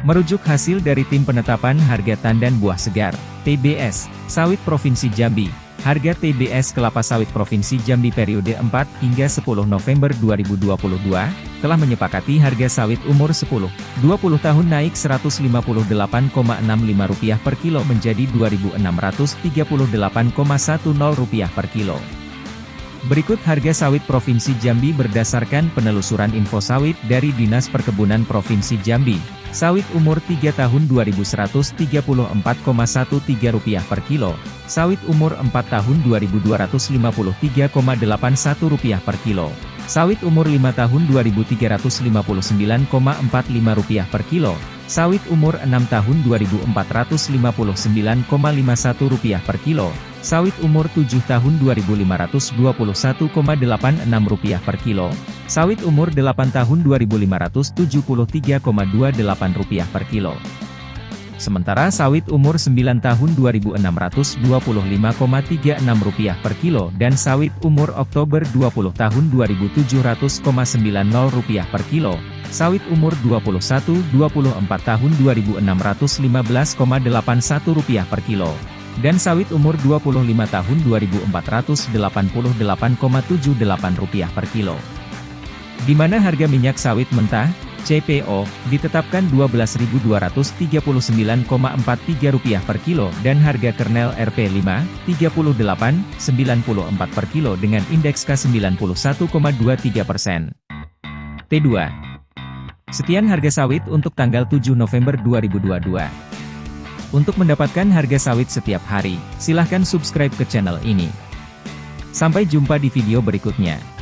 Merujuk hasil dari Tim Penetapan Harga Tandan Buah Segar, TBS, Sawit Provinsi Jambi, harga TBS kelapa sawit Provinsi Jambi periode 4 hingga 10 November 2022, telah menyepakati harga sawit umur 10-20 tahun naik Rp158,65 per kilo menjadi Rp2.638,10 per kilo. Berikut harga sawit Provinsi Jambi berdasarkan penelusuran info sawit dari Dinas Perkebunan Provinsi Jambi. Sawit umur 3 tahun Rp2.134,13 per kilo, sawit umur 4 tahun Rp2.253,81 per kilo, sawit umur 5 tahun Rp2.359,45 per kilo, sawit umur 6 tahun Rp2.459,51 per kilo, sawit umur 7 tahun Rp2.521,86 per kilo, Sawit umur 8 tahun Rp2.573,28 per kilo. Sementara sawit umur 9 tahun Rp2.625,36 per kilo dan sawit umur Oktober 20 tahun Rp2.700,90 per kilo, sawit umur 21-24 tahun Rp2.615,81 per kilo, dan sawit umur 25 tahun Rp2.488,78 per kilo di mana harga minyak sawit mentah, CPO, ditetapkan Rp12.239,43 per kilo dan harga kernel RP5, Rp38,94 per kilo dengan indeks K91,23 persen. T2. Sekian harga sawit untuk tanggal 7 November 2022. Untuk mendapatkan harga sawit setiap hari, silahkan subscribe ke channel ini. Sampai jumpa di video berikutnya.